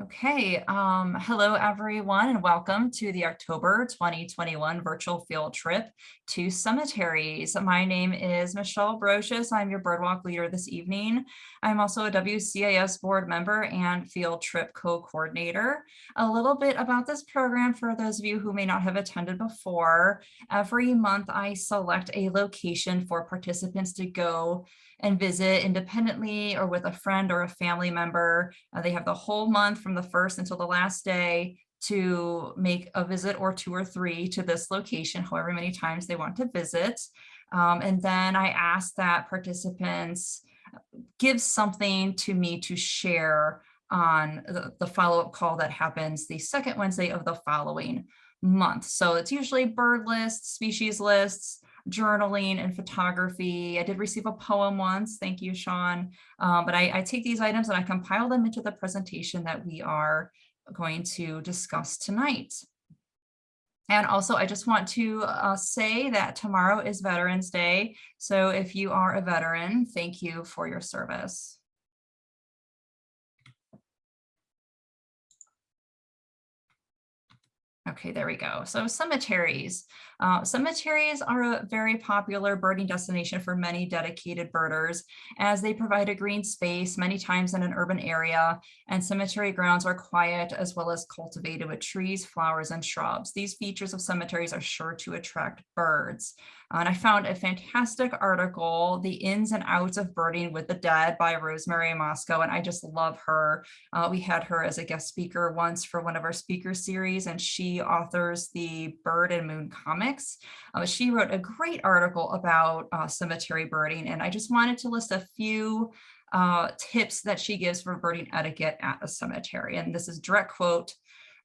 Okay, um, hello everyone and welcome to the October 2021 virtual field trip to cemeteries. My name is Michelle Brocious. I'm your birdwalk leader this evening. I'm also a WCAS board member and field trip co-coordinator. A little bit about this program for those of you who may not have attended before. Every month I select a location for participants to go and visit independently or with a friend or a family member. Uh, they have the whole month from the first until the last day to make a visit or two or three to this location, however many times they want to visit. Um, and then I ask that participants give something to me to share on the, the follow-up call that happens the second Wednesday of the following month. So it's usually bird lists, species lists, journaling and photography. I did receive a poem once, thank you, Sean. Um, but I, I take these items and I compile them into the presentation that we are going to discuss tonight. And also, I just want to uh, say that tomorrow is Veterans Day. So if you are a veteran, thank you for your service. Okay, there we go. So cemeteries. Uh, cemeteries are a very popular birding destination for many dedicated birders as they provide a green space many times in an urban area and cemetery grounds are quiet as well as cultivated with trees, flowers, and shrubs. These features of cemeteries are sure to attract birds. And I found a fantastic article, The Ins and Outs of Birding with the Dead by Rosemary Mosco, and I just love her. Uh, we had her as a guest speaker once for one of our speaker series, and she authors the Bird and Moon comics. Uh, she wrote a great article about uh, cemetery birding, and I just wanted to list a few uh, tips that she gives for birding etiquette at a cemetery. And this is direct quote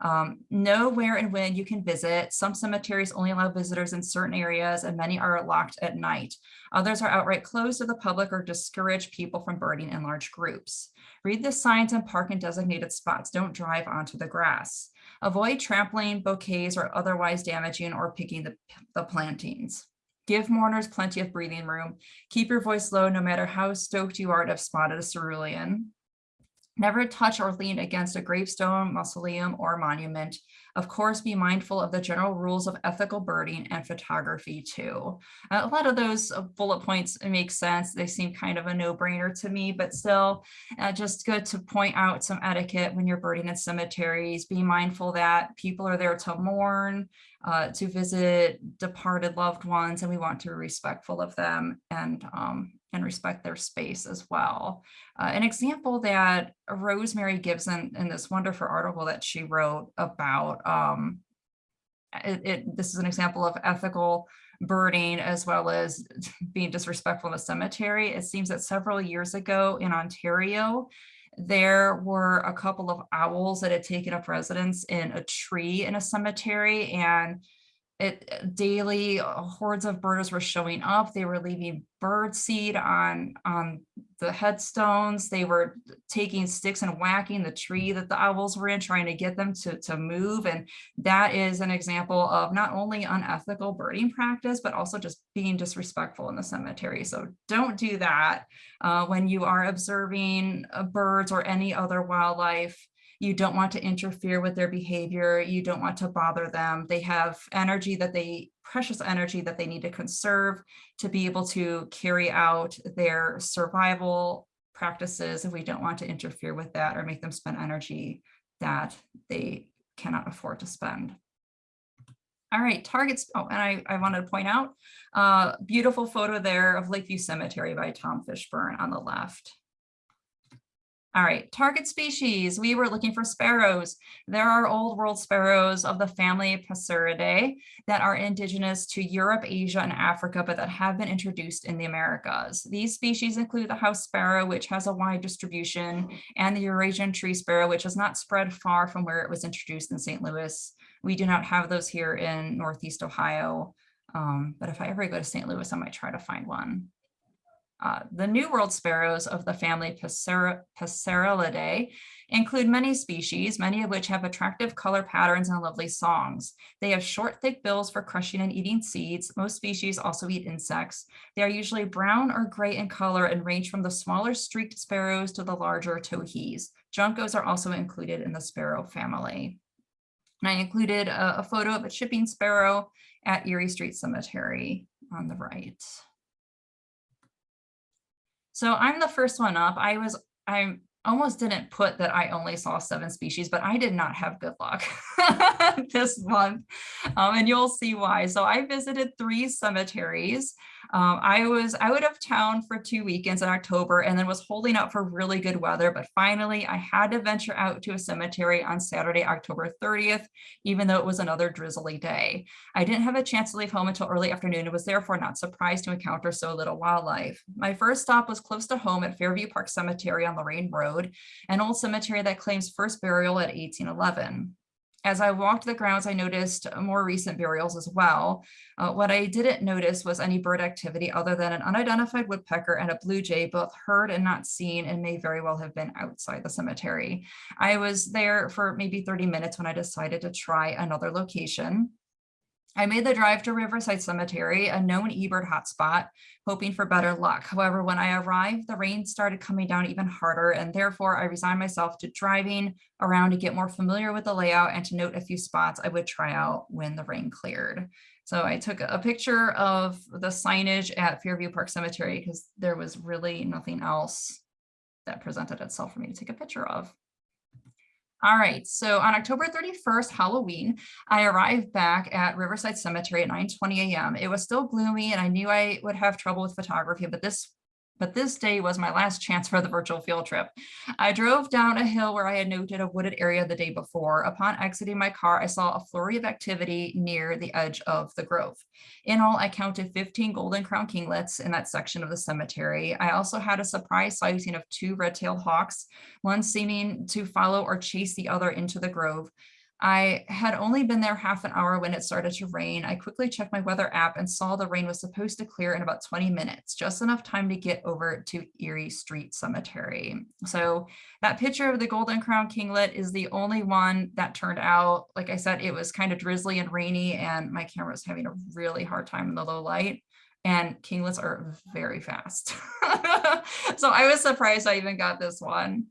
um, know where and when you can visit. Some cemeteries only allow visitors in certain areas and many are locked at night. Others are outright closed to the public or discourage people from birding in large groups. Read the signs and park in designated spots. Don't drive onto the grass. Avoid trampling, bouquets, or otherwise damaging or picking the, the plantings. Give mourners plenty of breathing room. Keep your voice low no matter how stoked you are to have spotted a cerulean. Never touch or lean against a gravestone, mausoleum, or monument. Of course, be mindful of the general rules of ethical birding and photography too. Uh, a lot of those uh, bullet points make sense. They seem kind of a no-brainer to me, but still uh, just good to point out some etiquette when you're birding in cemeteries. Be mindful that people are there to mourn, uh, to visit departed loved ones, and we want to be respectful of them and um, and respect their space as well. Uh, an example that Rosemary gives in, in this wonderful article that she wrote about, um, it, it, this is an example of ethical birding as well as being disrespectful in the cemetery. It seems that several years ago in Ontario, there were a couple of owls that had taken up residence in a tree in a cemetery and it uh, daily uh, hordes of birders were showing up. They were leaving bird seed on, on the headstones. They were taking sticks and whacking the tree that the owls were in, trying to get them to, to move. And that is an example of not only unethical birding practice, but also just being disrespectful in the cemetery. So don't do that uh, when you are observing uh, birds or any other wildlife you don't want to interfere with their behavior. You don't want to bother them. They have energy that they, precious energy that they need to conserve to be able to carry out their survival practices. And we don't want to interfere with that or make them spend energy that they cannot afford to spend. All right, targets. Oh, and I, I wanted to point out, uh, beautiful photo there of Lakeview Cemetery by Tom Fishburne on the left. All right, target species. We were looking for sparrows. There are old world sparrows of the family Passeridae that are indigenous to Europe, Asia, and Africa, but that have been introduced in the Americas. These species include the house sparrow, which has a wide distribution, and the Eurasian tree sparrow, which has not spread far from where it was introduced in St. Louis. We do not have those here in Northeast Ohio, um, but if I ever go to St. Louis, I might try to find one. Uh, the New World sparrows of the family Passerellidae include many species, many of which have attractive color patterns and lovely songs. They have short, thick bills for crushing and eating seeds. Most species also eat insects. They are usually brown or gray in color and range from the smaller streaked sparrows to the larger towhees. Juncos are also included in the sparrow family. And I included a, a photo of a chipping sparrow at Erie Street Cemetery on the right. So I'm the first one up. I was, I almost didn't put that I only saw seven species, but I did not have good luck this month. Um, and you'll see why. So I visited three cemeteries. Um, I was out of town for two weekends in October and then was holding out for really good weather. But finally, I had to venture out to a cemetery on Saturday, October 30th, even though it was another drizzly day. I didn't have a chance to leave home until early afternoon and was therefore not surprised to encounter so little wildlife. My first stop was close to home at Fairview Park Cemetery on Lorain Road, an old cemetery that claims first burial at 1811 as I walked the grounds, I noticed more recent burials as well. Uh, what I didn't notice was any bird activity other than an unidentified woodpecker and a blue jay, both heard and not seen and may very well have been outside the cemetery. I was there for maybe 30 minutes when I decided to try another location. I made the drive to Riverside Cemetery, a known eBird hotspot, hoping for better luck. However, when I arrived, the rain started coming down even harder, and therefore I resigned myself to driving around to get more familiar with the layout and to note a few spots I would try out when the rain cleared. So I took a picture of the signage at Fairview Park Cemetery because there was really nothing else that presented itself for me to take a picture of. All right, so on October 31st, Halloween, I arrived back at Riverside Cemetery at 9.20 a.m. It was still gloomy and I knew I would have trouble with photography, but this but this day was my last chance for the virtual field trip. I drove down a hill where I had noted a wooded area the day before. Upon exiting my car, I saw a flurry of activity near the edge of the grove. In all, I counted 15 golden crown kinglets in that section of the cemetery. I also had a surprise sighting of two red-tailed hawks, one seeming to follow or chase the other into the grove. I had only been there half an hour when it started to rain. I quickly checked my weather app and saw the rain was supposed to clear in about 20 minutes, just enough time to get over to Erie Street Cemetery. So that picture of the Golden Crown Kinglet is the only one that turned out. Like I said, it was kind of drizzly and rainy and my camera was having a really hard time in the low light and kinglets are very fast. so I was surprised I even got this one.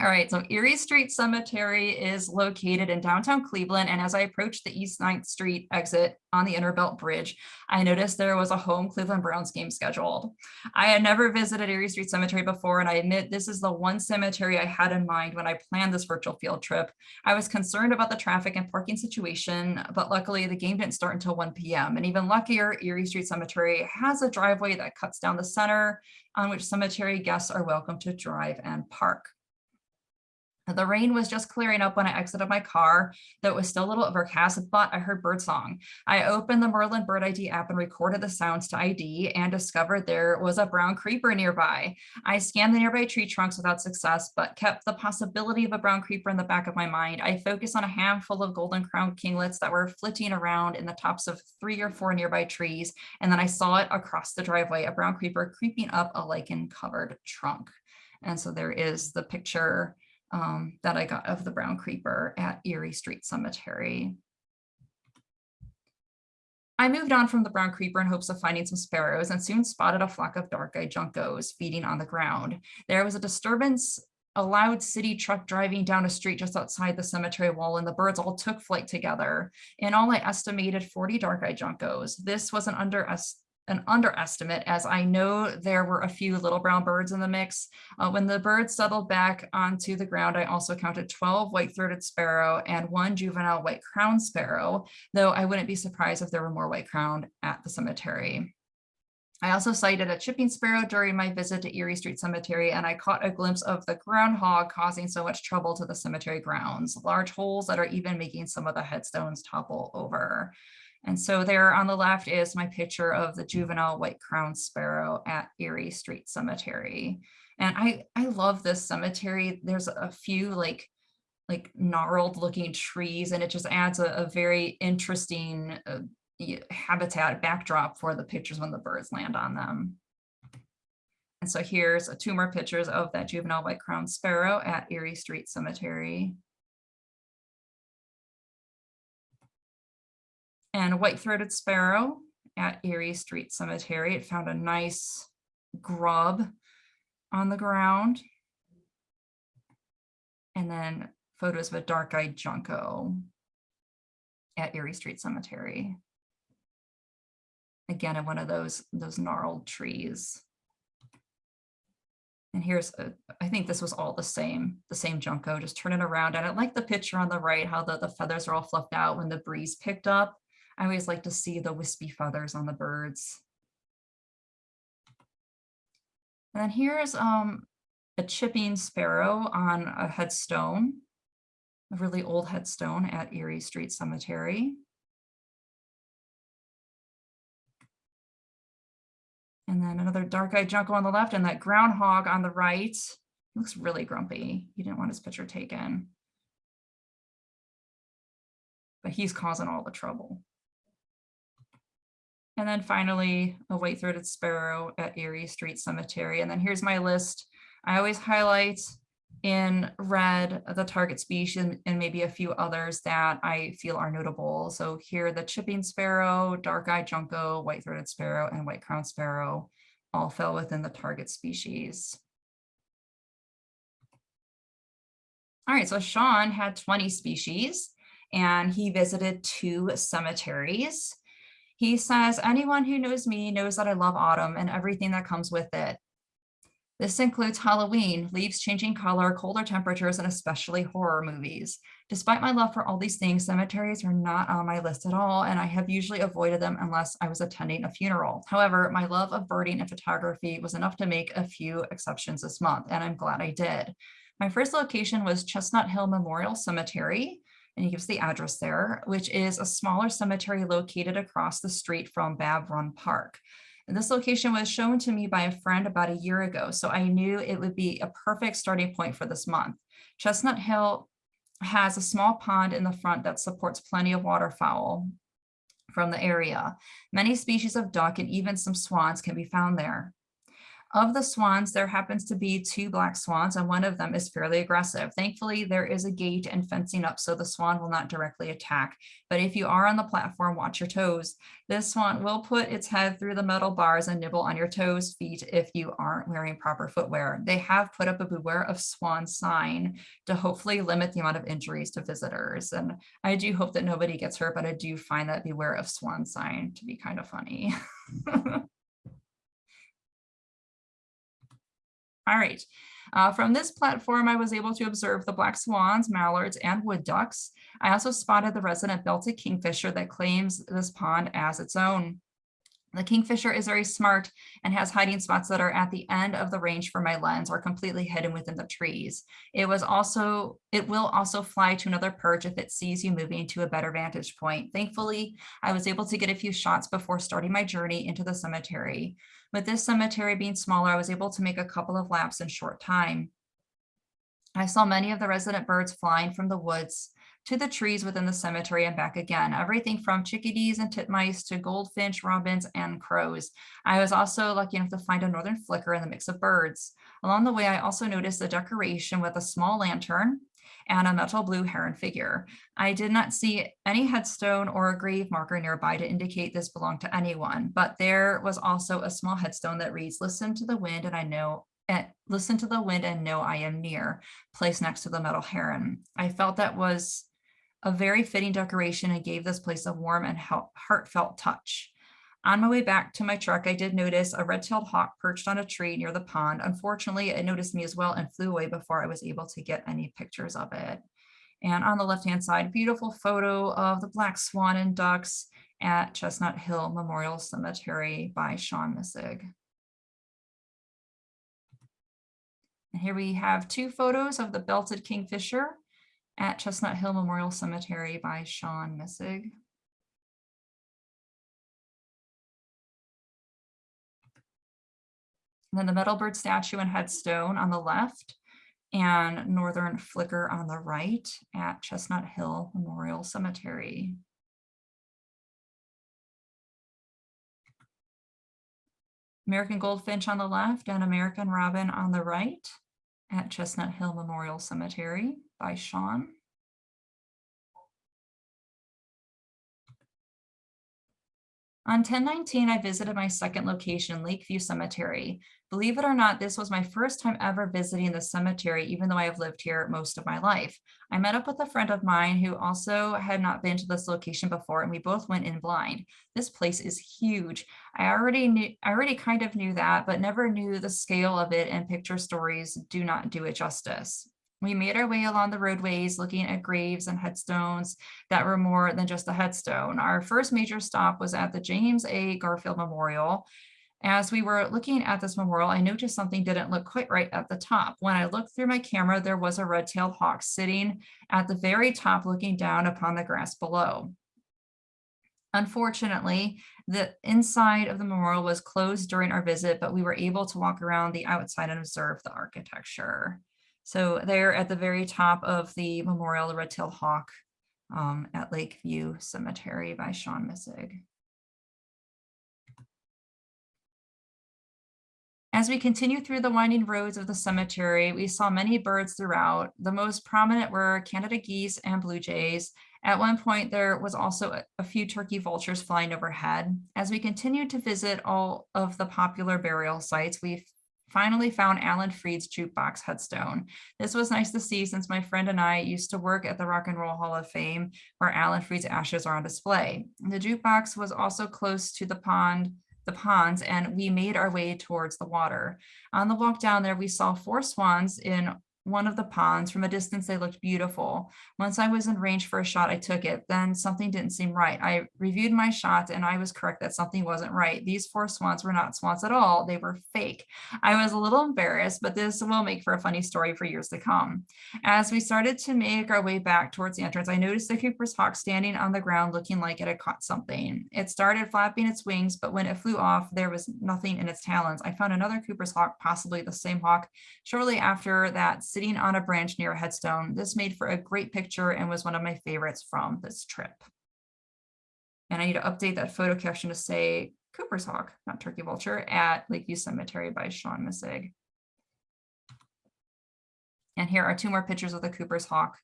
All right, so Erie Street Cemetery is located in downtown Cleveland. And as I approached the East 9th Street exit on the Innerbelt Bridge, I noticed there was a home Cleveland Browns game scheduled. I had never visited Erie Street Cemetery before, and I admit this is the one cemetery I had in mind when I planned this virtual field trip. I was concerned about the traffic and parking situation, but luckily the game didn't start until 1 p.m. And even luckier, Erie Street Cemetery has a driveway that cuts down the center on which cemetery guests are welcome to drive and park. The rain was just clearing up when I exited my car, though it was still a little overcast, but I heard birdsong. I opened the Merlin Bird ID app and recorded the sounds to ID and discovered there was a brown creeper nearby. I scanned the nearby tree trunks without success, but kept the possibility of a brown creeper in the back of my mind. I focused on a handful of golden crown kinglets that were flitting around in the tops of three or four nearby trees, and then I saw it across the driveway, a brown creeper creeping up a lichen covered trunk. And so there is the picture um, that I got of the brown creeper at Erie Street Cemetery. I moved on from the brown creeper in hopes of finding some sparrows and soon spotted a flock of dark-eyed juncos feeding on the ground. There was a disturbance, a loud city truck driving down a street just outside the cemetery wall and the birds all took flight together. In all, I estimated 40 dark-eyed juncos. This was an underestimate an underestimate as I know there were a few little brown birds in the mix. Uh, when the birds settled back onto the ground, I also counted 12 white-throated sparrow and one juvenile white crown sparrow, though I wouldn't be surprised if there were more white crowned at the cemetery. I also sighted a chipping sparrow during my visit to Erie Street Cemetery, and I caught a glimpse of the groundhog causing so much trouble to the cemetery grounds, large holes that are even making some of the headstones topple over. And so there on the left is my picture of the juvenile white crowned sparrow at Erie Street Cemetery. And I, I love this cemetery. There's a few like, like gnarled looking trees and it just adds a, a very interesting uh, habitat backdrop for the pictures when the birds land on them. And so here's a two more pictures of that juvenile white-crowned sparrow at Erie Street Cemetery. And a white-throated sparrow at Erie Street Cemetery. It found a nice grub on the ground. And then photos of a dark-eyed junco at Erie Street Cemetery. Again, in one of those, those gnarled trees. And here's, a, I think this was all the same, the same Junco, just turn it around. And I like the picture on the right, how the, the feathers are all fluffed out when the breeze picked up. I always like to see the wispy feathers on the birds. And then here's um, a chipping sparrow on a headstone, a really old headstone at Erie Street Cemetery. And then another dark-eyed junco on the left and that groundhog on the right. He looks really grumpy. He didn't want his picture taken. But he's causing all the trouble. And then finally, a white-throated sparrow at Erie Street Cemetery. And then here's my list. I always highlight in red the target species and maybe a few others that I feel are notable. So here the chipping sparrow, dark-eyed junco, white-throated sparrow, and white-crowned sparrow all fell within the target species. All right, so Sean had 20 species and he visited two cemeteries. He says, anyone who knows me knows that I love autumn and everything that comes with it. This includes Halloween, leaves changing color, colder temperatures, and especially horror movies. Despite my love for all these things, cemeteries are not on my list at all, and I have usually avoided them unless I was attending a funeral. However, my love of birding and photography was enough to make a few exceptions this month, and I'm glad I did. My first location was Chestnut Hill Memorial Cemetery, and he gives the address there, which is a smaller cemetery located across the street from Babb Run Park. And this location was shown to me by a friend about a year ago, so I knew it would be a perfect starting point for this month. Chestnut Hill has a small pond in the front that supports plenty of waterfowl from the area. Many species of duck and even some swans can be found there. Of the swans, there happens to be two black swans and one of them is fairly aggressive. Thankfully, there is a gate and fencing up so the swan will not directly attack. But if you are on the platform, watch your toes. This swan will put its head through the metal bars and nibble on your toes, feet if you aren't wearing proper footwear. They have put up a beware of swan sign to hopefully limit the amount of injuries to visitors. And I do hope that nobody gets hurt, but I do find that beware of swan sign to be kind of funny. All right. Uh, from this platform, I was able to observe the black swans, mallards, and wood ducks. I also spotted the resident belted kingfisher that claims this pond as its own. The kingfisher is very smart and has hiding spots that are at the end of the range for my lens or completely hidden within the trees. It was also, it will also fly to another perch if it sees you moving to a better vantage point. Thankfully, I was able to get a few shots before starting my journey into the cemetery. With this cemetery being smaller, I was able to make a couple of laps in short time. I saw many of the resident birds flying from the woods to the trees within the cemetery and back again, everything from chickadees and titmice to goldfinch, robins, and crows. I was also lucky enough to find a northern flicker in the mix of birds. Along the way, I also noticed a decoration with a small lantern and a metal blue heron figure. I did not see any headstone or a grave marker nearby to indicate this belonged to anyone, but there was also a small headstone that reads, listen to the wind and I know and listen to the wind and know I am near, placed next to the metal heron. I felt that was a very fitting decoration and gave this place a warm and heartfelt touch. On my way back to my truck, I did notice a red-tailed hawk perched on a tree near the pond. Unfortunately, it noticed me as well and flew away before I was able to get any pictures of it. And on the left-hand side, beautiful photo of the black swan and ducks at Chestnut Hill Memorial Cemetery by Sean Missig. And here we have two photos of the belted kingfisher at Chestnut Hill Memorial Cemetery by Sean Missig. And then the Metalbird statue and headstone on the left and Northern Flicker on the right at Chestnut Hill Memorial Cemetery. American Goldfinch on the left and American Robin on the right at Chestnut Hill Memorial Cemetery by Sean. On 1019, I visited my second location, Lakeview Cemetery. Believe it or not, this was my first time ever visiting the cemetery, even though I have lived here most of my life. I met up with a friend of mine who also had not been to this location before, and we both went in blind. This place is huge. I already knew, I already kind of knew that, but never knew the scale of it and picture stories do not do it justice. We made our way along the roadways looking at graves and headstones that were more than just a headstone. Our first major stop was at the James A. Garfield Memorial. As we were looking at this memorial, I noticed something didn't look quite right at the top. When I looked through my camera, there was a red-tailed hawk sitting at the very top looking down upon the grass below. Unfortunately, the inside of the memorial was closed during our visit, but we were able to walk around the outside and observe the architecture. So they're at the very top of the memorial, the red-tailed hawk um, at Lakeview Cemetery by Sean Missig. As we continue through the winding roads of the cemetery, we saw many birds throughout. The most prominent were Canada geese and blue jays. At one point, there was also a few turkey vultures flying overhead. As we continued to visit all of the popular burial sites, we finally found Alan Freed's jukebox headstone. This was nice to see since my friend and I used to work at the Rock and Roll Hall of Fame where Alan Freed's ashes are on display. The jukebox was also close to the pond the ponds and we made our way towards the water. On the walk down there, we saw four swans in one of the ponds. From a distance, they looked beautiful. Once I was in range for a shot, I took it. Then something didn't seem right. I reviewed my shot and I was correct that something wasn't right. These four swans were not swans at all. They were fake. I was a little embarrassed, but this will make for a funny story for years to come. As we started to make our way back towards the entrance, I noticed the Cooper's hawk standing on the ground looking like it had caught something. It started flapping its wings, but when it flew off, there was nothing in its talons. I found another Cooper's hawk, possibly the same hawk, shortly after that sitting on a branch near a headstone. This made for a great picture and was one of my favorites from this trip. And I need to update that photo caption to say Cooper's Hawk, not Turkey Vulture, at Lakeview Cemetery by Sean Missig. And here are two more pictures of the Cooper's Hawk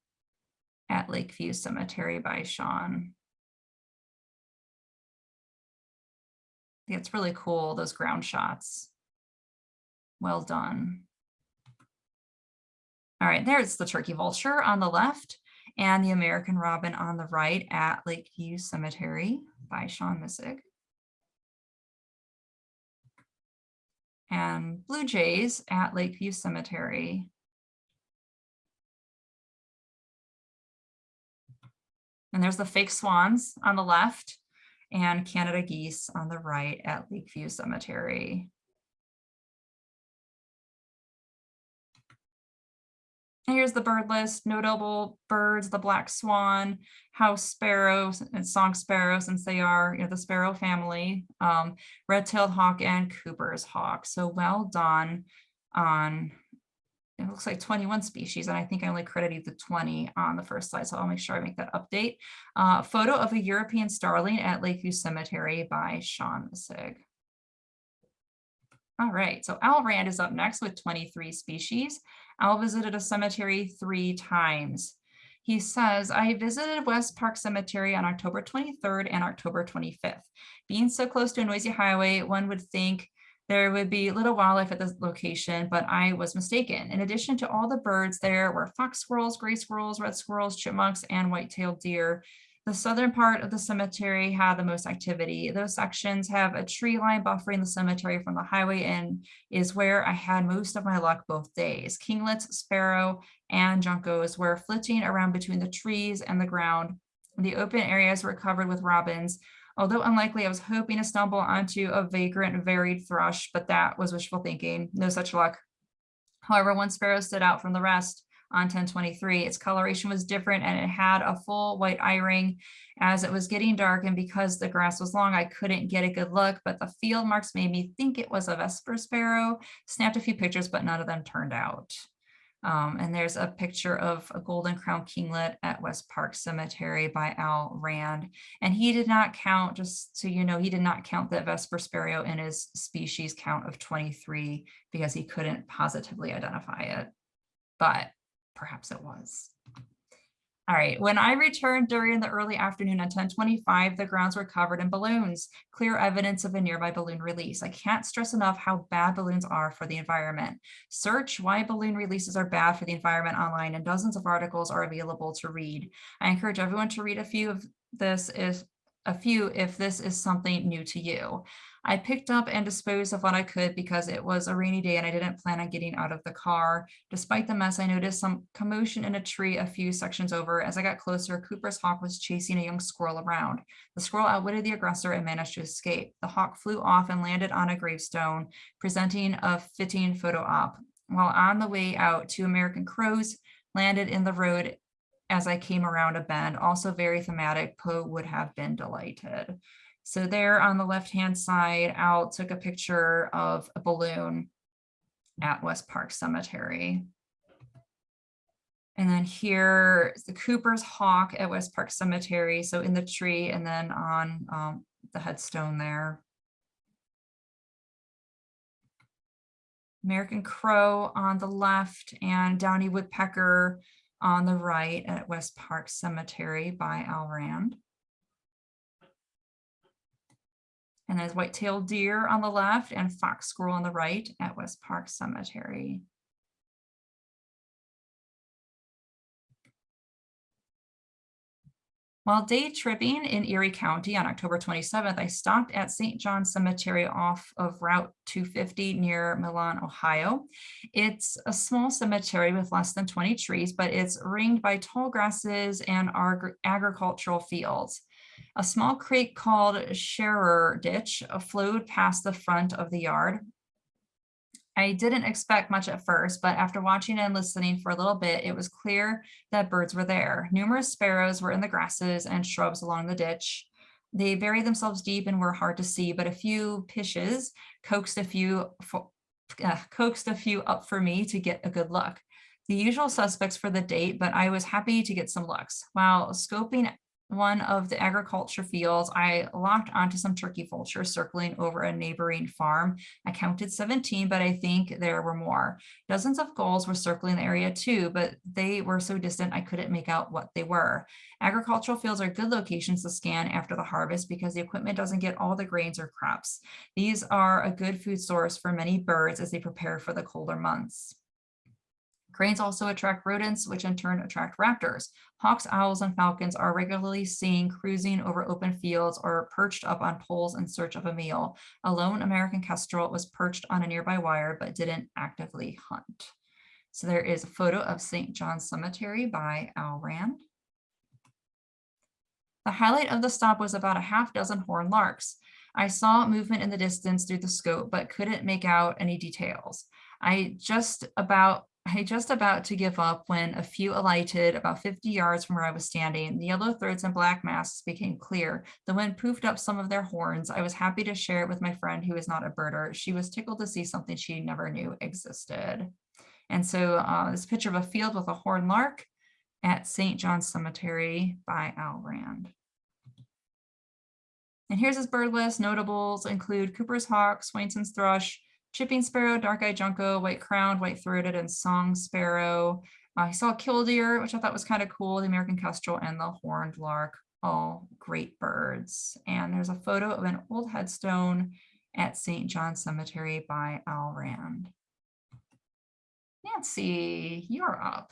at Lakeview Cemetery by Sean. It's really cool, those ground shots. Well done. All right, there's the turkey vulture on the left and the American robin on the right at Lakeview Cemetery by Sean Missig. And blue jays at Lakeview Cemetery. And there's the fake swans on the left and Canada geese on the right at Lakeview Cemetery. Here's the bird list, notable birds, the black swan, house sparrow and song sparrow, since they are you know, the sparrow family, um, red-tailed hawk and Cooper's hawk. So well done on, it looks like 21 species, and I think I only credited the 20 on the first slide, so I'll make sure I make that update. Uh, photo of a European starling at Lakeview Cemetery by Sean Missig. All right, so Al Rand is up next with 23 species. Al visited a cemetery three times. He says, I visited West Park Cemetery on October 23rd and October 25th. Being so close to a noisy highway, one would think there would be little wildlife at this location, but I was mistaken. In addition to all the birds, there were fox squirrels, gray squirrels, red squirrels, chipmunks, and white-tailed deer. The southern part of the cemetery had the most activity. Those sections have a tree line buffering the cemetery from the highway and is where I had most of my luck both days. Kinglets, sparrow, and juncos were flitting around between the trees and the ground. The open areas were covered with robins. Although unlikely, I was hoping to stumble onto a vagrant varied thrush, but that was wishful thinking. No such luck. However, one sparrow stood out from the rest on 1023. Its coloration was different and it had a full white eye ring as it was getting dark and because the grass was long, I couldn't get a good look, but the field marks made me think it was a Vesper sparrow. Snapped a few pictures, but none of them turned out. Um, and there's a picture of a golden crown kinglet at West Park Cemetery by Al Rand. And he did not count, just so you know, he did not count the Vesper sparrow in his species count of 23 because he couldn't positively identify it, but perhaps it was. All right, when I returned during the early afternoon at 1025, the grounds were covered in balloons, clear evidence of a nearby balloon release. I can't stress enough how bad balloons are for the environment. Search why balloon releases are bad for the environment online and dozens of articles are available to read. I encourage everyone to read a few of this if a few if this is something new to you. I picked up and disposed of what I could because it was a rainy day and I didn't plan on getting out of the car. Despite the mess, I noticed some commotion in a tree a few sections over. As I got closer, Cooper's hawk was chasing a young squirrel around. The squirrel outwitted the aggressor and managed to escape. The hawk flew off and landed on a gravestone, presenting a fitting photo op. While on the way out, two American crows landed in the road as I came around a bend, also very thematic, Poe would have been delighted. So there on the left-hand side, Al took a picture of a balloon at West Park Cemetery. And then here is the Cooper's Hawk at West Park Cemetery. So in the tree and then on um, the headstone there. American Crow on the left and Downy Woodpecker on the right at West Park Cemetery by Al Rand. And there's white-tailed deer on the left and fox squirrel on the right at West Park Cemetery. While day tripping in Erie County on October 27th, I stopped at St. John Cemetery off of Route 250 near Milan, Ohio. It's a small cemetery with less than 20 trees, but it's ringed by tall grasses and agricultural fields. A small creek called Scherer Ditch flowed past the front of the yard. I didn't expect much at first, but after watching and listening for a little bit, it was clear that birds were there. Numerous sparrows were in the grasses and shrubs along the ditch. They buried themselves deep and were hard to see, but a few pishes coaxed a few uh, coaxed a few up for me to get a good look. The usual suspects for the date, but I was happy to get some looks. While scoping one of the agriculture fields, I locked onto some turkey vultures circling over a neighboring farm. I counted 17, but I think there were more. Dozens of gulls were circling the area too, but they were so distant I couldn't make out what they were. Agricultural fields are good locations to scan after the harvest because the equipment doesn't get all the grains or crops. These are a good food source for many birds as they prepare for the colder months. Cranes also attract rodents, which in turn attract raptors. Hawks, owls, and falcons are regularly seen cruising over open fields or perched up on poles in search of a meal. A lone American kestrel was perched on a nearby wire, but didn't actively hunt. So there is a photo of St. John's Cemetery by Al Rand. The highlight of the stop was about a half dozen horned larks. I saw movement in the distance through the scope, but couldn't make out any details. I just about I just about to give up when a few alighted about 50 yards from where I was standing. The yellow throats and black masks became clear. The wind poofed up some of their horns. I was happy to share it with my friend who is not a birder. She was tickled to see something she never knew existed. And so uh, this picture of a field with a horned lark at St. John's Cemetery by Al Rand. And here's his bird list. Notables include Cooper's hawk, Swainson's thrush, chipping sparrow, dark-eyed junco, white-crowned, white-throated, and song sparrow. Uh, I saw a killdeer, which I thought was kind of cool, the American kestrel and the horned lark, all great birds. And there's a photo of an old headstone at St. John Cemetery by Al Rand. Nancy, you're up.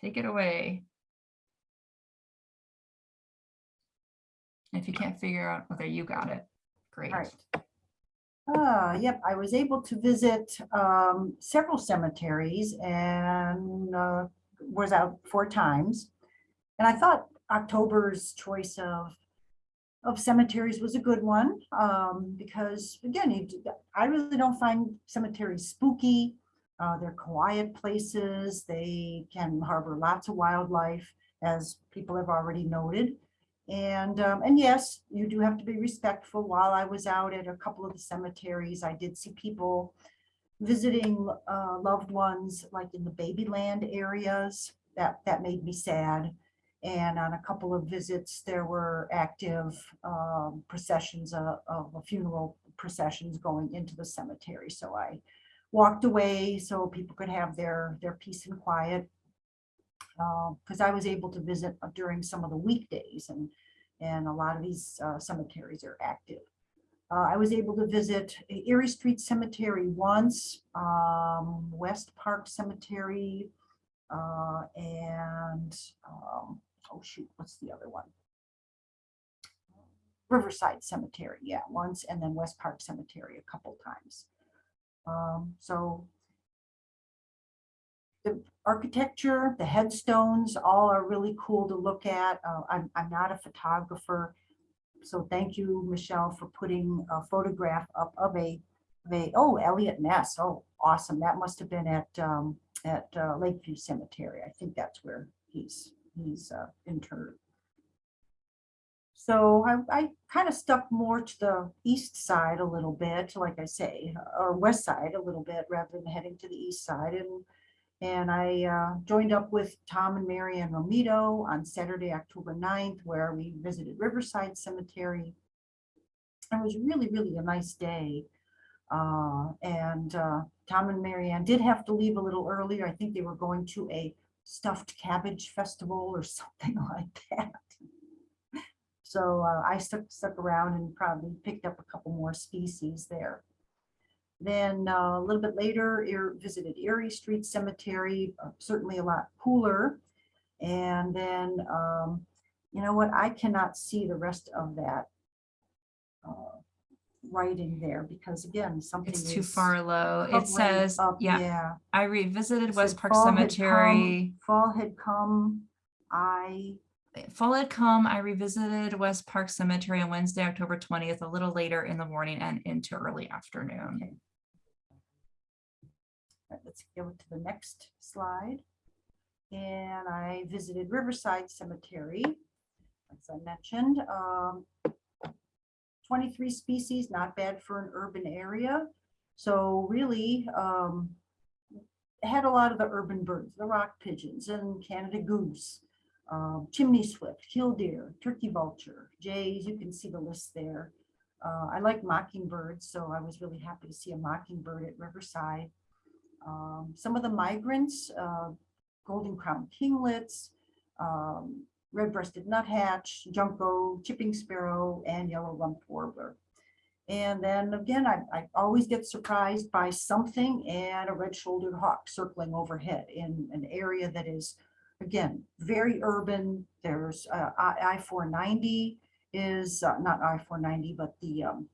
Take it away. If you can't figure out, okay, you got it. Great. Uh, yep, I was able to visit um, several cemeteries and uh, was out four times. And I thought October's choice of of cemeteries was a good one um, because again, I really don't find cemeteries spooky. Uh, they're quiet places. They can harbor lots of wildlife, as people have already noted. And, um, and yes, you do have to be respectful. While I was out at a couple of the cemeteries, I did see people visiting uh, loved ones like in the Babyland areas. That, that made me sad. And on a couple of visits, there were active um, processions of, of funeral processions going into the cemetery. So I walked away so people could have their, their peace and quiet. Because I was able to visit during some of the weekdays and, and a lot of these uh, cemeteries are active. Uh, I was able to visit Erie Street Cemetery once, um, West Park Cemetery, uh, and, um, oh shoot, what's the other one? Riverside Cemetery, yeah, once, and then West Park Cemetery a couple times. Um, so the architecture, the headstones, all are really cool to look at. Uh, I'm, I'm not a photographer, so thank you, Michelle, for putting a photograph up of a, of a oh, Eliot Ness. Oh, awesome. That must have been at, um, at uh, Lakeview Cemetery. I think that's where he's, he's uh, interred. So I, I kind of stuck more to the east side a little bit, like I say, or west side a little bit rather than heading to the east side. And, and I uh, joined up with Tom and Mary Ann Romito on Saturday, October 9th, where we visited Riverside Cemetery. It was really, really a nice day. Uh, and uh, Tom and Mary Ann did have to leave a little earlier. I think they were going to a stuffed cabbage festival or something like that. So uh, I stuck, stuck around and probably picked up a couple more species there. Then uh, a little bit later, Erie- visited Erie Street Cemetery, uh, certainly a lot cooler. And then, um, you know what, I cannot see the rest of that uh, writing there because again, something It's too is far low. It says, up, yeah, I revisited It West said Park fall had come- Cemetery. Fall had come, I, Fall had come, I revisited West Park Cemetery on Wednesday, October twentieth, a little later in the morning and into early afternoon. Right, let's go to the next slide. And I visited Riverside Cemetery, as I mentioned. um, 23 species, not bad for an urban area. So really, um, had a lot of the urban birds, the rock pigeons and Canada goose, um, chimney swift, killdeer, turkey vulture, jays, you can see the list there. Uh, I like mockingbirds, so I was really happy to see a mockingbird at Riverside. Um, some of the migrants, uh, golden crown kinglets, um, red-breasted nuthatch, junco, chipping sparrow, and yellow rump warbler. And then again, I, I always get surprised by something and a red-shouldered hawk circling overhead in an area that is, again, very urban. There's uh, I, I-490 is uh, not I-490, but the um,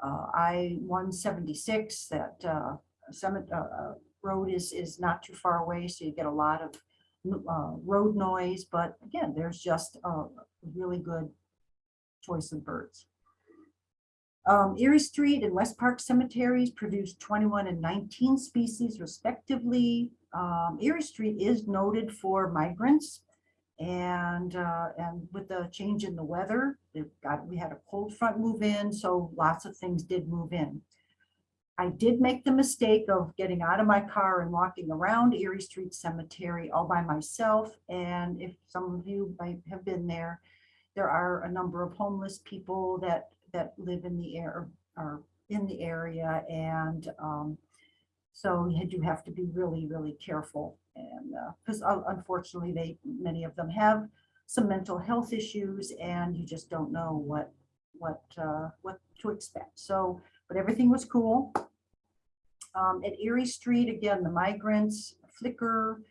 uh, I-176 that uh, uh, uh, Road is, is not too far away, so you get a lot of uh, road noise, but again, there's just a really good choice of birds. Um, Erie Street and West Park cemeteries produced 21 and 19 species respectively. Um, Erie Street is noted for migrants. And, uh, and with the change in the weather, got, we had a cold front move in, so lots of things did move in. I did make the mistake of getting out of my car and walking around Erie Street Cemetery all by myself. And if some of you might have been there, there are a number of homeless people that, that live in the air, are in the area. And um, so you do have to be really, really careful. And because unfortunately, they, many of them have some mental health issues and you just don't know what, what, uh, what to expect. So, but everything was cool. Um, at Erie Street, again, the migrants, flicker,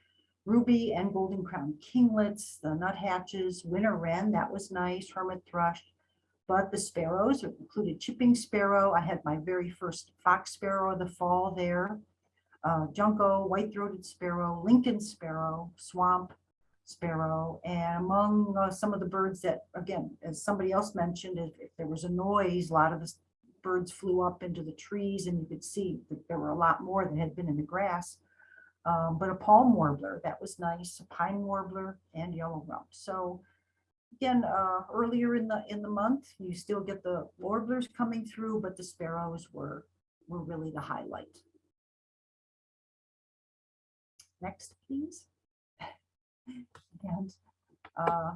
ruby and golden crown kinglets, the nuthatches, winter wren, that was nice, hermit thrush. But the sparrows included chipping sparrow. I had my very first fox sparrow of the fall there. Uh, junco, white-throated sparrow, Lincoln sparrow, swamp sparrow, and among uh, some of the birds that, again, as somebody else mentioned, if, if there was a noise, a lot of the birds flew up into the trees and you could see that there were a lot more that had been in the grass. Um, but a palm warbler, that was nice, a pine warbler and yellow rump. So again, uh, earlier in the in the month, you still get the warblers coming through, but the sparrows were were really the highlight. Next, please. And uh,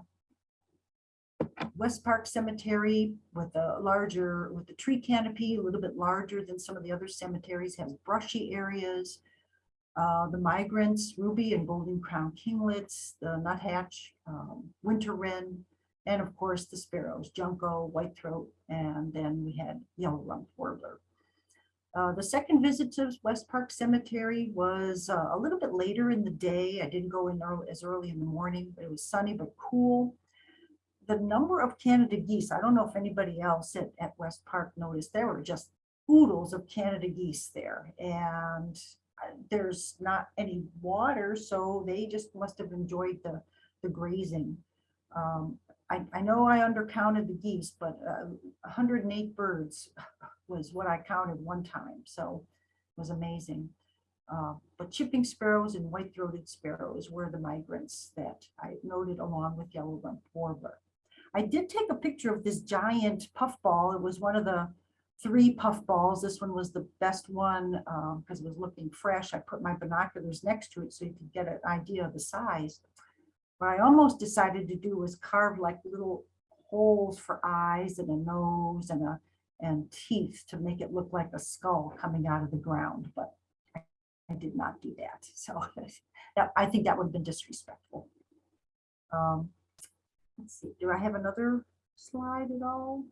West Park Cemetery with a larger, with the tree canopy, a little bit larger than some of the other cemeteries, has brushy areas. Uh, The migrants, ruby and golden crown kinglets, the nuthatch, um, winter wren, and of course the sparrows, junco, whitethroat, and then we had yellow rump warbler. Uh, the second visit to West Park Cemetery was uh, a little bit later in the day. I didn't go in early, as early in the morning, but it was sunny but cool. The number of Canada geese, I don't know if anybody else at, at West Park noticed, there were just oodles of Canada geese there. And uh, there's not any water, so they just must have enjoyed the, the grazing. Um, I, I know I undercounted the geese, but uh, 108 birds was what I counted one time, so it was amazing. Uh, But chipping sparrows and white-throated sparrows were the migrants that I noted along with yellow rump warbler. I did take a picture of this giant puffball. It was one of the three puffballs. This one was the best one because it was looking fresh. I put my binoculars next to it so you could get an idea of the size. What I almost decided to do was carve like little holes for eyes and a nose and a and teeth to make it look like a skull coming out of the ground, but I I did not do that. So that, I think that would have been disrespectful. Um, Let's see, do I have another slide at all?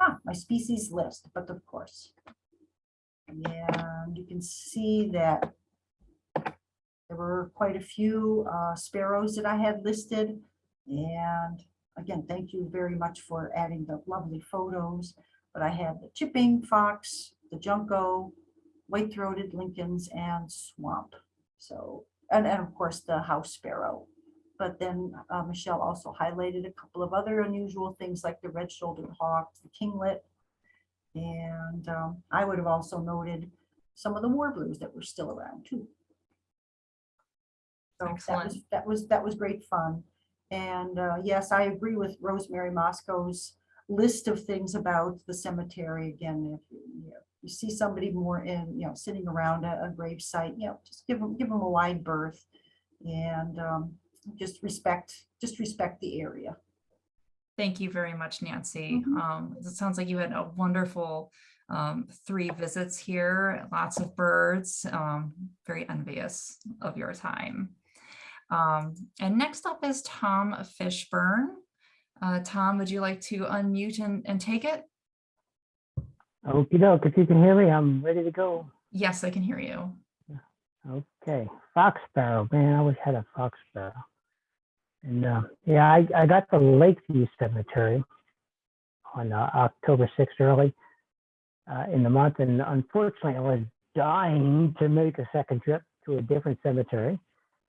Ah, my species list, but of course. And you can see that there were quite a few uh, sparrows that I had listed. And again, thank you very much for adding the lovely photos. But I had the chipping fox, the junco, white-throated Lincolns, and swamp. So, and, and of course, the house sparrow. But then uh, Michelle also highlighted a couple of other unusual things like the red-shouldered hawk, the kinglet. And um, I would have also noted some of the warblers that were still around too. So that was, Excellent. that was, that was great fun. And uh, yes, I agree with Rosemary Mosco's list of things about the cemetery. Again, if you, you know, you see somebody more in, you know, sitting around a, a grave site, you know, just give them, give them a wide berth. And um, just respect, just respect the area. Thank you very much, Nancy. Mhm. Um, it sounds like you had a wonderful um, three visits here, lots of birds, um, very envious of your time. Um, and next up is Tom Fishburne. Uh, Tom, would you like to unmute and, and take it? Okey doke, if you can hear me, I'm ready to go. Yes, I can hear you. Okay, fox sparrow, man, I always had a fox sparrow. And uh, yeah, I, I got the Lakeview Cemetery on uh, October 6th early uh, in the month, and unfortunately, I was dying to make a second trip to a different cemetery,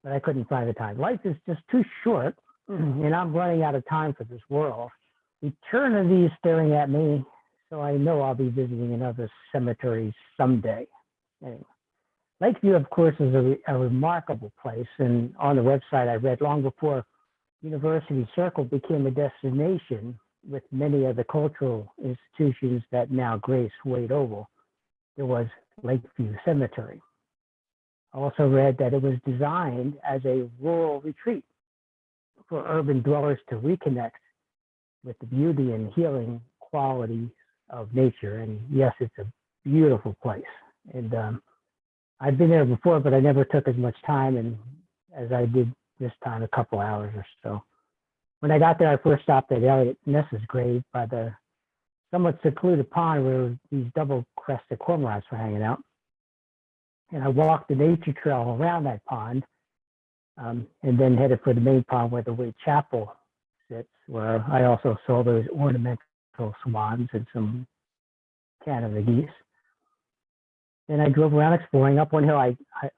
but I couldn't find the time. Life is just too short, and I'm running out of time for this world. Eternity is staring at me, so I know I'll be visiting another cemetery someday. Anyway. Lakeview, of course, is a, re- a remarkable place. And on the website, I read long before University Circle became a destination with many of the cultural institutions that now grace Wade Oval, there was Lakeview Cemetery. I also read that it was designed as a rural retreat for urban dwellers to reconnect with the beauty and healing quality of nature. And yes, it's a beautiful place. And um, I've been there before, but I never took as much time and as I did this time, a couple hours or so. When I got there, I first stopped at Eliot Ness's grave by the somewhat secluded pond where these double crested cormorants were hanging out. And I walked the nature trail around that pond um, and then headed for the main pond where the Wade Chapel sits, where I also saw those ornamental swans and some Canada geese. Then I drove around exploring. Up one hill, I, I,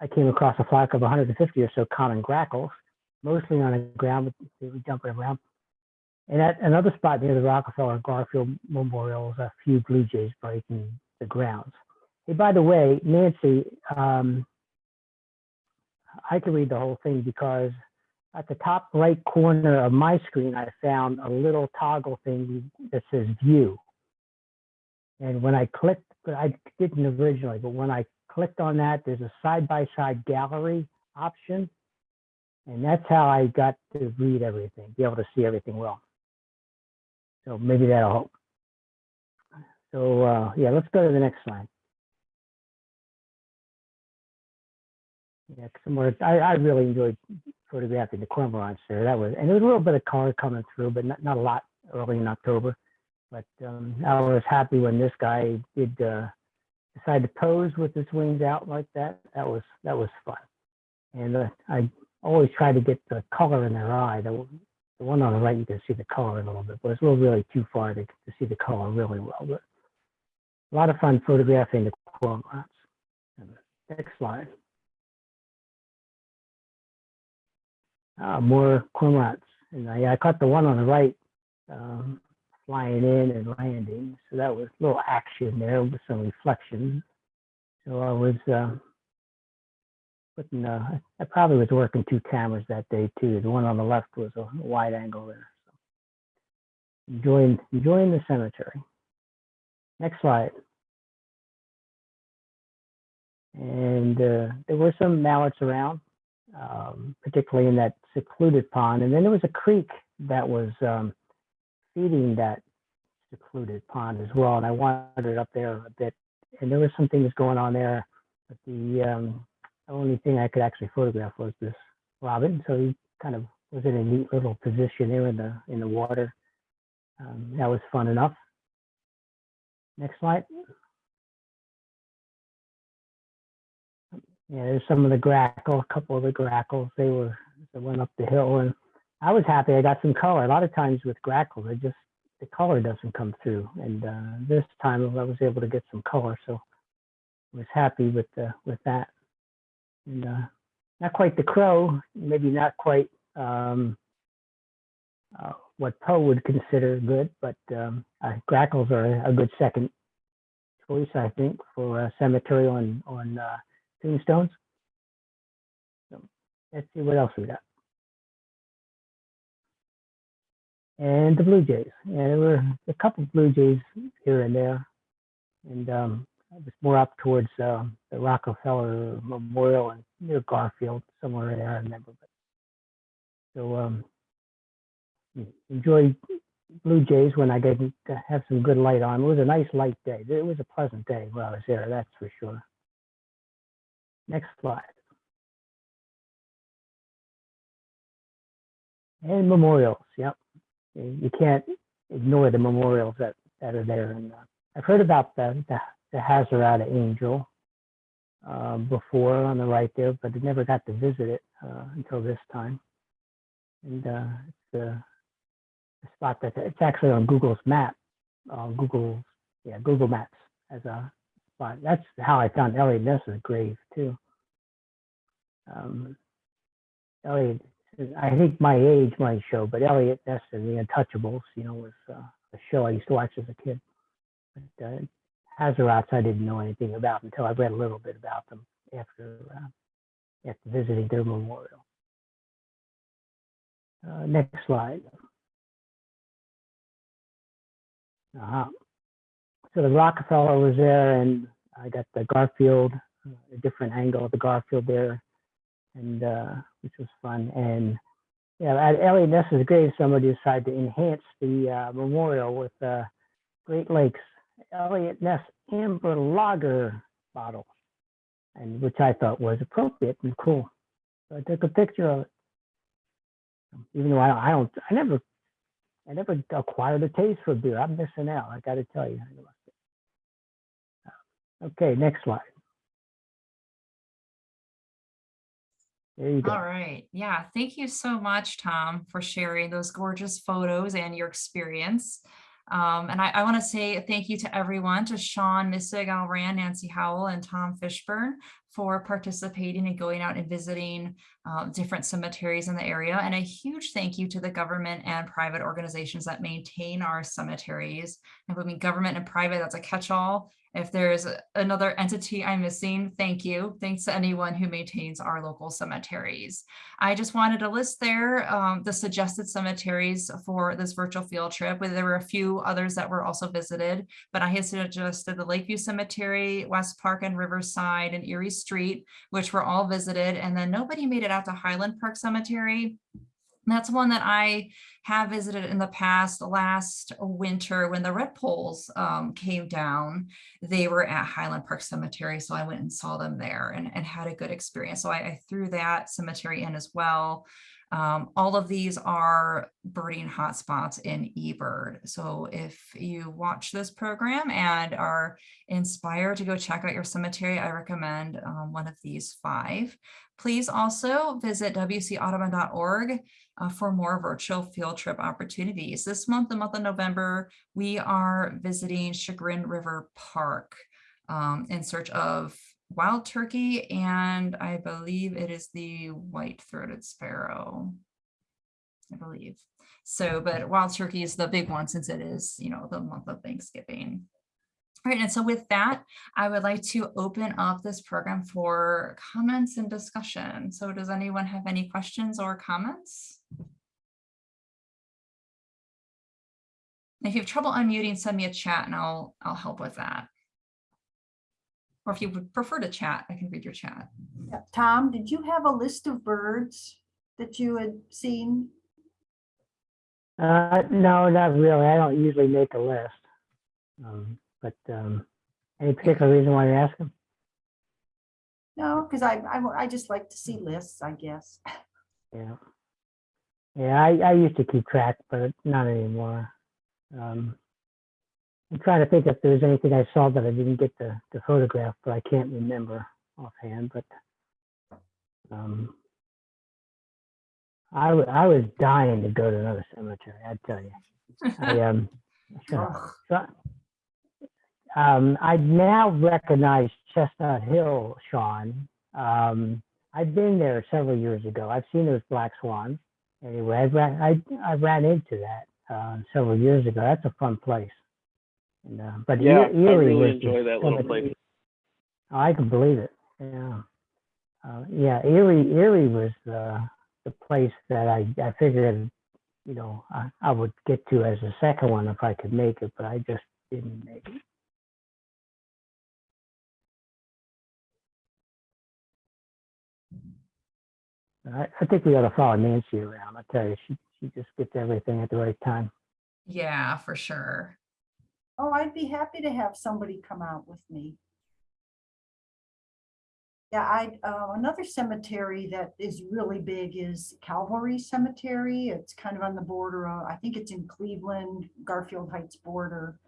I came across a flock of 150 or so common grackles, mostly on the ground, but they were jumping around. And at another spot near the Rockefeller Garfield Memorial a few blue jays breaking the grounds. Hey, by the way, Nancy, um, I can read the whole thing because at the top right corner of my screen, I found a little toggle thing that says view. And when I clicked, but I didn't originally, but when I clicked on that, there's a side-by-side gallery option. And that's how I got to read everything, be able to see everything well. So maybe that'll help. So uh, yeah, let's go to the next slide. Yeah, some more, I, I really enjoyed photographing the cormorants there. That was, and there was a little bit of color coming through, but not, not a lot early in October. But um, I was happy when this guy did uh, decide to pose with his wings out like that. That was that was fun. And uh, I always try to get the color in their eye. The, the one on the right, you can see the color a little bit, but it's a little really too far to, to see the color really well. But a lot of fun photographing the cormorants. Next slide. Uh, more cormorants. And I, I caught the one on the right um, flying in and landing. So that was a little action there with some reflection. So I was uh, putting, uh, I probably was working two cameras that day too. The one on the left was a wide angle there. So enjoying, enjoying the cemetery. Next slide. And uh, there were some mallards around, um, particularly in that secluded pond. And then there was a creek that was um, feeding that secluded pond as well. And I wandered up there a bit, and there was some things going on there. But the um, only thing I could actually photograph was this robin. So he kind of was in a neat little position there in the in the water. Um, that was fun enough. Next slide. Yeah, there's some of the grackle, a couple of the grackles. They were they went up the hill, and I was happy. I got some color. A lot of times with grackles, I just the color doesn't come through, and uh, this time I was able to get some color, so I was happy with the with that. And uh, not quite the crow, maybe not quite um, uh, what Poe would consider good, but um, uh, grackles are a good second choice, I think, for cemetery on on uh, tombstones. So let's see what else we got. And the Blue Jays. And there were a couple of Blue Jays here and there. And um, it was more up towards uh, the Rockefeller Memorial and near Garfield, somewhere there, I remember. But, so um, enjoy Blue Jays when I to have some good light on. It was a nice light day. It was a pleasant day while I was there, that's for sure. Next slide. And memorials, yep. You can't ignore the memorials that, that are there. And uh, I've heard about the, the, the Haserot Angel uh, before on the right there, but I never got to visit it uh, until this time. And uh, it's a, a spot that it's actually on Google's map, uh, Google, yeah, Google Maps as a spot. That's how I found Eliot Ness's grave too. Um, Eliot, I think my age might show, but Eliot Ness and the Untouchables, you know, was uh, a show I used to watch as a kid. But uh, Haserots, I didn't know anything about until I read a little bit about them after uh, after visiting their memorial. Uh, next slide. Uh -huh. So the Rockefeller was there, and I got the Garfield, uh, a different angle of the Garfield there, and uh, which was fun. And yeah, at Eliot Ness's grave, somebody decided to enhance the uh, memorial with uh, Great Lakes Eliot Ness Amber Lager bottle, and which I thought was appropriate and cool. So I took a picture of it. Even though I, I don't, I never, I never acquired a taste for beer. I'm missing out. I got to tell you. Okay, next slide. There you go. All right. Yeah. Thank you so much, Tom, for sharing those gorgeous photos and your experience. Um, and I, I want to say thank you to everyone, to Sean Missig, Al Rand, Nancy Howell, and Tom Fishburne for participating and going out and visiting uh, different cemeteries in the area. And a huge thank you to the government and private organizations that maintain our cemeteries. And I mean, government and private, that's a catch-all. If there's another entity I'm missing, thank you. Thanks to anyone who maintains our local cemeteries. I just wanted to list there um, the suggested cemeteries for this virtual field trip. There were a few others that were also visited, but I had suggested the Lakeview Cemetery, West Park and Riverside and Erie Street, which were all visited. And then nobody made it out to Highland Park Cemetery. That's one that I have visited in the past, last winter when the redpolls um, came down they were at Highland Park Cemetery, so I went and saw them there and, and had a good experience. So I, I threw that cemetery in as well. Um, all of these are birding hotspots in eBird. So if you watch this program and are inspired to go check out your cemetery, I recommend um, one of these five. Please also visit wcaudubon.org uh, for more virtual field trip opportunities. This month, the month of November, we are visiting Chagrin River Park um, in search of wild turkey, and I believe it is the white-throated sparrow. I believe. So, but wild turkey is the big one since it is, you know, the month of Thanksgiving. All right, and so with that, I would like to open up this program for comments and discussion. So does anyone have any questions or comments? If you have trouble unmuting, send me a chat and I'll, I'll help with that. Or if you would prefer to chat, I can read your chat. Yeah, Tom, did you have a list of birds that you had seen? Uh, no, not really. I don't usually make a list. Um, but, um, any particular reason why you're asking? No, because I, I, I just like to see lists, I guess. Yeah. Yeah, I, I used to keep track, but not anymore. Um, I'm trying to think if there was anything I saw that I didn't get to, to photograph, but I can't remember offhand, but, um, I, I was dying to go to another cemetery, I'd tell you. I, um, so, um, I now recognize Chestnut Hill, Sean. Um, I've been there several years ago. I've seen those black swans. Anyway, I ran, I, I ran into that, uh, several years ago. That's a fun place. And, uh, but Yeah, Erie I Erie really was enjoy that little place. Oh, I can believe it. Yeah. Uh, yeah, Erie, Erie was the, the place that I, I figured, you know, I, I would get to as a second one if I could make it, but I just didn't make it. I, I think we ought to follow Nancy around. I tell you, she, she just gets everything at the right time. Yeah, for sure. Oh, I'd be happy to have somebody come out with me. Yeah, I, uh, another cemetery that is really big is Calvary Cemetery. It's kind of on the border of, I think it's in Cleveland, Garfield Heights border.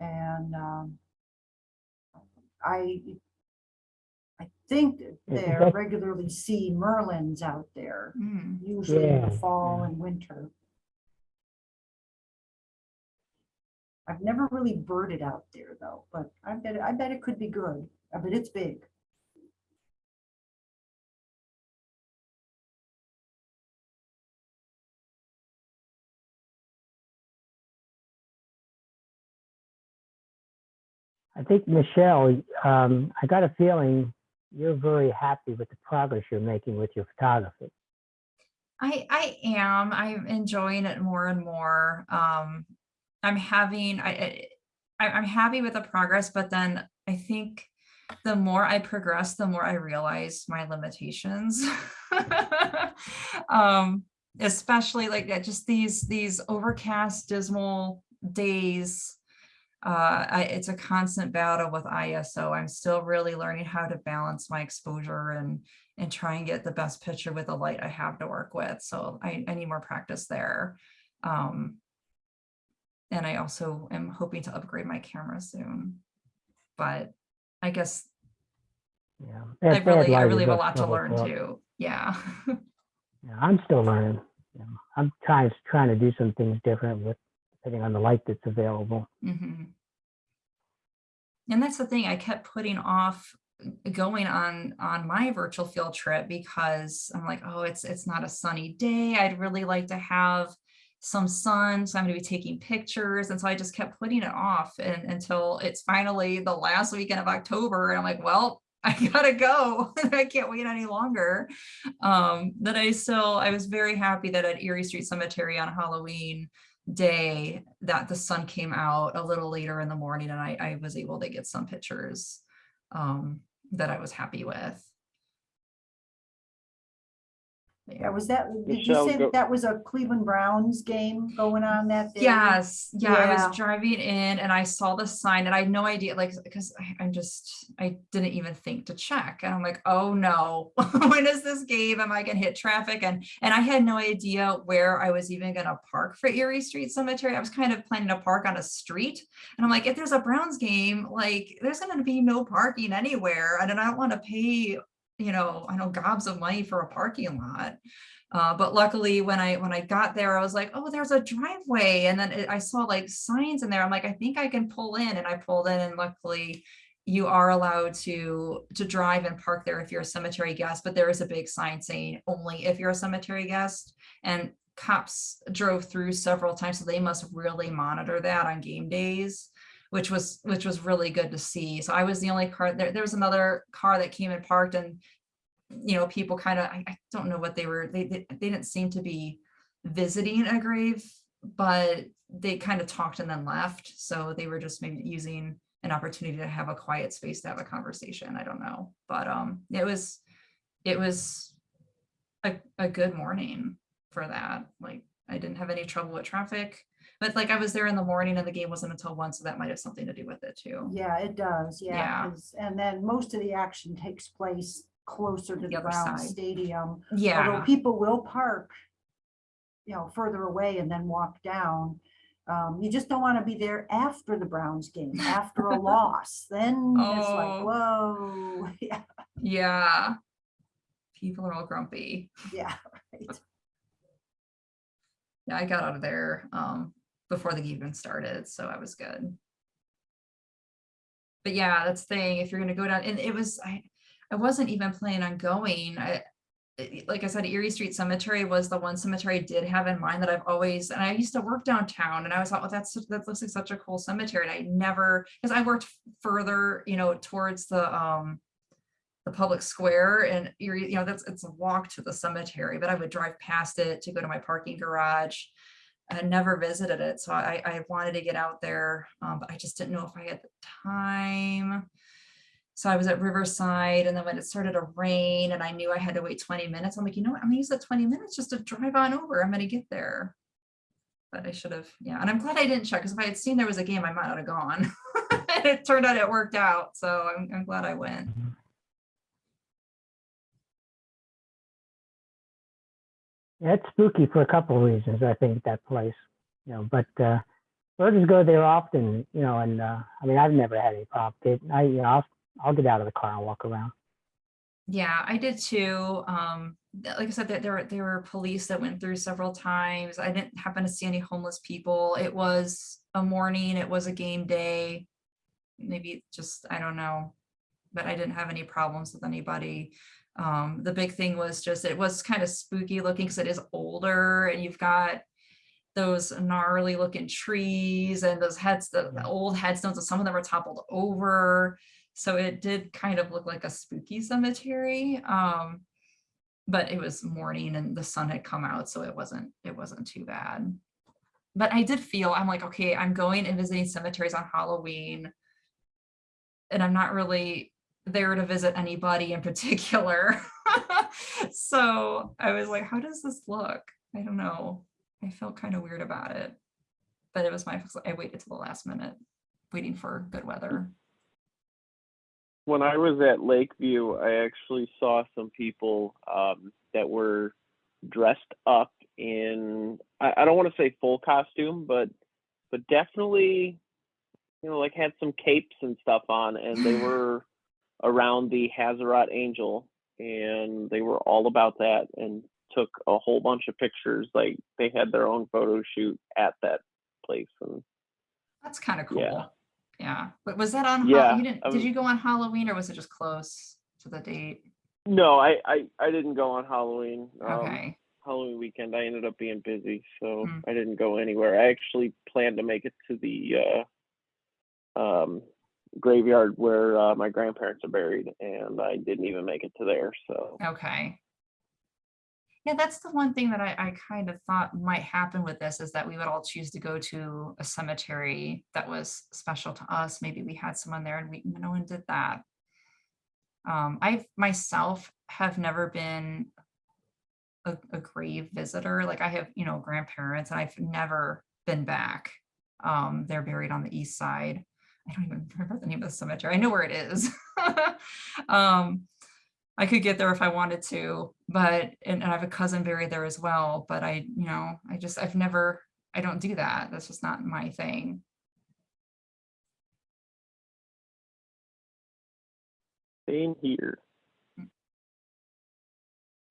And, um, I, I think that Is they regularly see Merlins out there, Mm. usually in the fall yeah. and winter. I've never really birded out there though, but I bet, it- I bet it could be good, I bet it's big. I think Michelle, um, I got a feeling you're very happy with the progress you're making with your photography. I I am. I'm enjoying it more and more. Um, I'm having I, I I'm happy with the progress, but then I think the more I progress, the more I realize my limitations. um, especially like just these these overcast, dismal days. Uh, I, it's a constant battle with ISO. I'm still really learning how to balance my exposure and and try and get the best picture with the light I have to work with. So I, I need more practice there. Um, and I also am hoping to upgrade my camera soon. But I guess Yeah, I really, I really have a lot to learn too. Yeah. Yeah, I'm still learning. Know, I'm trying trying to do some things different with depending on the light that's available. Mm -hmm. And that's the thing, I kept putting off going on on my virtual field trip because I'm like, oh, it's it's not a sunny day. I'd really like to have some sun, so I'm going to be taking pictures, and so I just kept putting it off and, until it's finally the last weekend of October, and I'm like, well, I gotta go. I can't wait any longer. Um, that I still, I was very happy that at Erie Street Cemetery on Halloween day that the sun came out a little later in the morning and I, I was able to get some pictures um, that I was happy with. Yeah, was that, did you Michelle, say go- that that was a Cleveland Browns game going on that day? Yes, yeah, I Yeah. was driving in and I saw the sign and I had no idea, like, because I'm just, I didn't even think to check. And I'm like, oh no, when is this game? Am I gonna hit traffic? And, and I had no idea where I was even gonna park for Erie Street Cemetery. I was kind of planning to park on a street. And I'm like, if there's a Browns game, like, there's gonna be no parking anywhere. And then I don't wanna pay, you know, I know gobs of money for a parking lot. Uh, but luckily when I, when I got there, I was like, oh, there's a driveway. And then it- I saw like signs in there. I'm like, I think I can pull in and I pulled in and luckily you are allowed to, to drive and park there if you're a cemetery guest, but there is a big sign saying only if you're a cemetery guest. And cops drove through several times, so they must really monitor that on game days which was which was really good to see. So I was the only car there. There was another car that came and parked, and you know, people kind of I, I don't know what they were. They, they they didn't seem to be visiting a grave, but they kind of talked and then left. So they were just maybe using an opportunity to have a quiet space to have a conversation. I don't know, but um, it was it was a a good morning for that. Like I didn't have any trouble with traffic. But like I was there in the morning and the game wasn't until one, so that might have something to do with it too. Yeah, it does, yeah. Yeah. And then most of the action takes place closer to The the Brown side. Stadium. Although Yeah, people will park, you know, further away and then walk down. Um, you just don't want to be there after the Browns game, after a loss, then it's Oh. like, whoa, yeah, yeah. People are all grumpy. yeah, right. Yeah, I got out of there um before the game even started, so I was good. But yeah, that's the thing, if you're gonna go down, and it was, I, I wasn't even planning on going. I, like I said, Erie Street Cemetery was the one cemetery I did have in mind that I've always, and I used to work downtown and I was thought, well, that's, that looks like such a cool cemetery. And I never, because I worked further, you know, towards the um the public square and Erie, you know, that's, it's a walk to the cemetery, but I would drive past it to go to my parking garage. I never visited it, so I, I wanted to get out there, um, but I just didn't know if I had the time. So I was at Riverside and then when it started to rain and I knew I had to wait twenty minutes, I'm like, you know what, I'm gonna use that twenty minutes just to drive on over, I'm gonna get there. But I should have, yeah, and I'm glad I didn't check, because if I had seen there was a game, I might not have gone. And it turned out it worked out, so I'm, I'm glad I went. Yeah, it's spooky for a couple of reasons, I think, that place. You know, but uh birders go there often, you know, and uh I mean I've never had any problem. I you know, I'll I'll get out of the car and walk around. Yeah, I did too. Um, like I said, there, there were, there were police that went through several times. I didn't happen to see any homeless people. It was a morning, it was a game day. Maybe just, I don't know, but I didn't have any problems with anybody. Um, the big thing was just, it was kind of spooky looking because it is older and you've got those gnarly looking trees and those heads, the, the old headstones, and some of them were toppled over. So it did kind of look like a spooky cemetery. Um, but it was morning and the sun had come out, so it wasn't, it wasn't too bad. But I did feel, I'm like, okay, I'm going and visiting cemeteries on Halloween. And I'm not really there to visit anybody in particular. So I was like, how does this look? I don't know. I felt kind of weird about it. But it was my, I waited till the last minute, waiting for good weather. when I was at Lakeview, I actually saw some people um, that were dressed up in I, I don't want to say full costume, but but definitely you know like had some capes and stuff on, and they were around the Haserot Angel, and they were all about that and took a whole bunch of pictures. Like they had their own photo shoot at that place, and That's kind of cool. Yeah. Yeah, but was that on, Yeah, you didn't, I did you go on Halloween or was it just close to the date? No, I, I, I didn't go on Halloween. Um, Okay, Halloween weekend, I ended up being busy, so Hmm. I didn't go anywhere. I actually planned to make it to the uh, um, graveyard where uh, my grandparents are buried, and I didn't even make it to there. So okay. Yeah, that's the one thing that I, I kind of thought might happen with this is that we would all choose to go to a cemetery that was special to us. Maybe we had someone there and we, no one did that. Um, I myself have never been a, a grave visitor. Like I have, you know, grandparents and I've never been back. Um, they're buried on the east side. I don't even remember the name of the cemetery. I know where it is. um, I could get there if I wanted to, but and, and I have a cousin buried there as well. But I, you know, I just I've never I don't do that. That's just not my thing. same here. All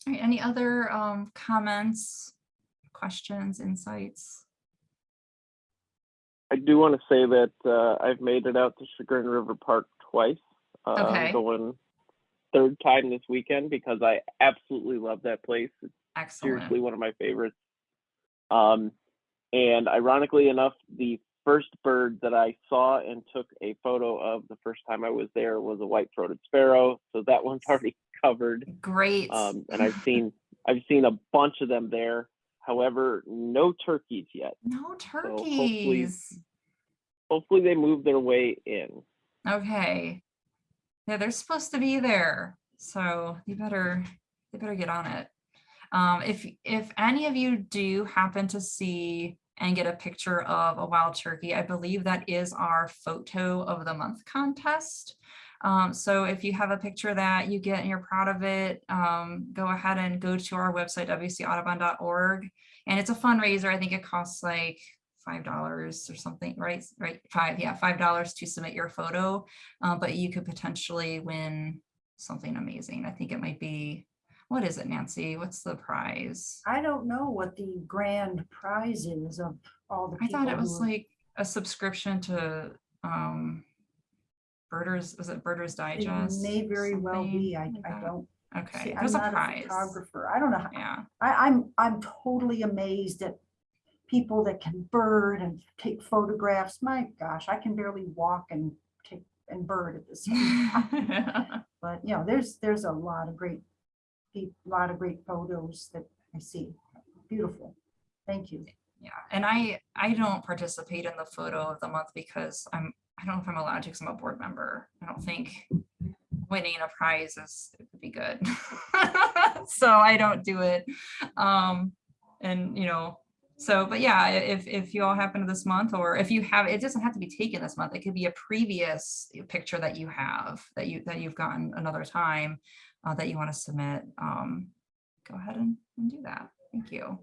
right, any other um, comments, questions, insights? I do want to say that uh, I've made it out to Chagrin River Park twice. Uh, Okay. I'm going third time this weekend because I absolutely love that place. It's Excellent. seriously one of my favorites. Um, and ironically enough, the first bird that I saw and took a photo of the first time I was there was a white-throated sparrow. So that one's already covered. Great. Um, and I've seen I've seen a bunch of them there. However, no turkeys yet. no hopefully- turkeys. Hopefully, they move their way in. Okay. Yeah, they're supposed to be there. So you better, you better get on it. Um, if, if any of you do happen to see and get a picture of a wild turkey, I believe that is our photo of the month contest. Um, so if you have a picture that you get and you're proud of it, um, go ahead and go to our website, wcaudubon.org. And it's a fundraiser. I think it costs like five dollars or something, right? Right, five, yeah, five dollars to submit your photo. Uh, but you could potentially win something amazing. I think it might be, what is it, Nancy? What's the prize? I don't know what the grand prize is of all the I thought it was like a subscription to um Birders, was it Birders Digest? It may very well be. I, like I don't. Okay, see, I'm there's a not prize. Photographer. I don't know. how- Yeah, I, I'm, I'm totally amazed at people that can bird and take photographs. My gosh, I can barely walk and take and bird at the same time. But, you know, there's, there's a lot of great, a lot of great photos that I see. Beautiful. Thank you. Yeah, and I, I don't participate in the photo of the month because I'm, I don't know if I'm allowed to because I'm a board member. I don't think winning a prize is, it would be good. So I don't do it. Um, and you know, so, but yeah, if, if you all happen to this month, or if you have, it doesn't have to be taken this month. It could be a previous picture that you have, that you, that you've gotten another time, uh, that you want to submit. Um, go ahead and, and do that. Thank you.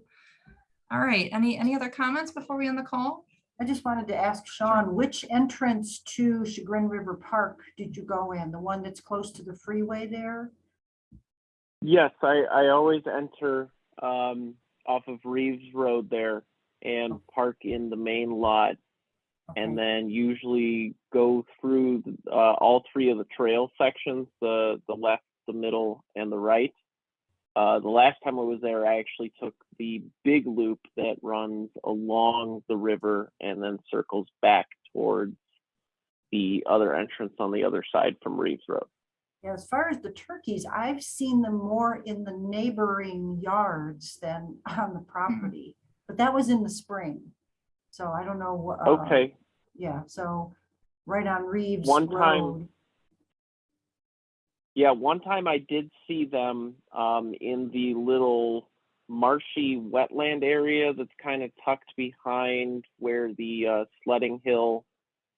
All right, any, any other comments before we end the call? I just wanted to ask Sean, which entrance to Chagrin River Park did you go in? The one that's close to the freeway there? Yes, I, I always enter um, off of Reeves Road there and park in the main lot, and then usually go through uh, all three of the trail sections: the the left, the middle, and the right. Uh, the last time I was there, I actually took the big loop that runs along the river and then circles back towards the other entrance on the other side from Reeves Road. Yeah, As far as the turkeys, I've seen them more in the neighboring yards than on the property, but that was in the spring. So I don't know. uh, Okay, Yeah, so right on Reeves One time- Road. Yeah, one time I did see them um, in the little marshy wetland area that's kind of tucked behind where the uh, sledding hill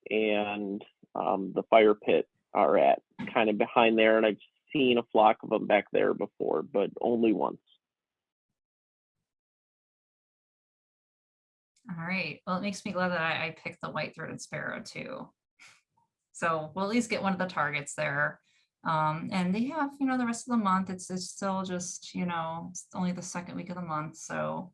and um, the fire pit are at, kind of behind there. And I've seen a flock of them back there before, but only once. All right, well, it makes me glad that I, I picked the white-throated sparrow too. So we'll at least get one of the targets there. Um, and they have, you know, the rest of the month, it's, it's still just, you know, it's only the second week of the month, so.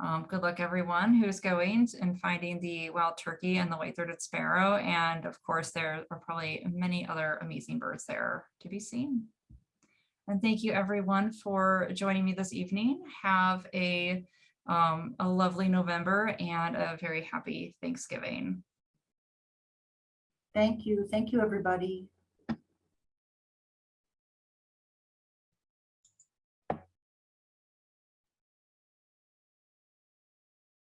Um, good luck everyone who's going and finding the wild turkey and the white-throated sparrow. And of course, there are probably many other amazing birds there to be seen. And thank you everyone for joining me this evening. Have a, um, a lovely November and a very happy Thanksgiving. Thank you. Thank you, everybody.